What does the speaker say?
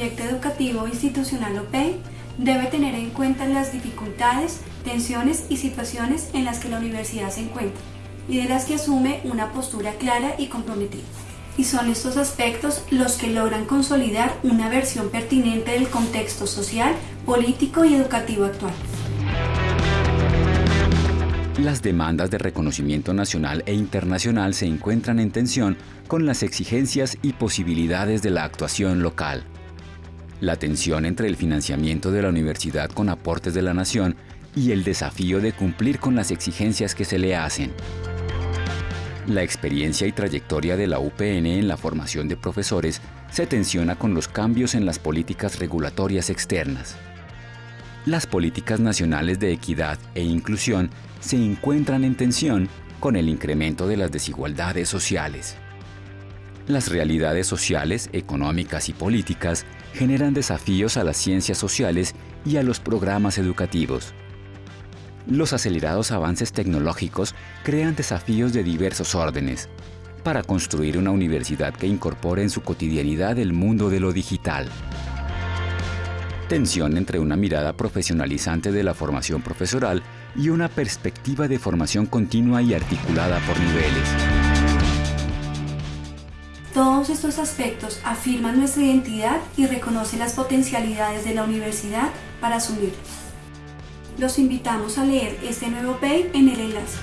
educativo institucional OPEI debe tener en cuenta las dificultades, tensiones y situaciones en las que la universidad se encuentra y de las que asume una postura clara y comprometida. Y son estos aspectos los que logran consolidar una versión pertinente del contexto social, político y educativo actual. Las demandas de reconocimiento nacional e internacional se encuentran en tensión con las exigencias y posibilidades de la actuación local. La tensión entre el financiamiento de la universidad con aportes de la nación y el desafío de cumplir con las exigencias que se le hacen. La experiencia y trayectoria de la UPN en la formación de profesores se tensiona con los cambios en las políticas regulatorias externas. Las políticas nacionales de equidad e inclusión se encuentran en tensión con el incremento de las desigualdades sociales. Las realidades sociales, económicas y políticas generan desafíos a las ciencias sociales y a los programas educativos. Los acelerados avances tecnológicos crean desafíos de diversos órdenes para construir una universidad que incorpore en su cotidianidad el mundo de lo digital. Tensión entre una mirada profesionalizante de la formación profesoral y una perspectiva de formación continua y articulada por niveles. Todos estos aspectos afirman nuestra identidad y reconocen las potencialidades de la universidad para asumirlos. Los invitamos a leer este nuevo PEI en el enlace.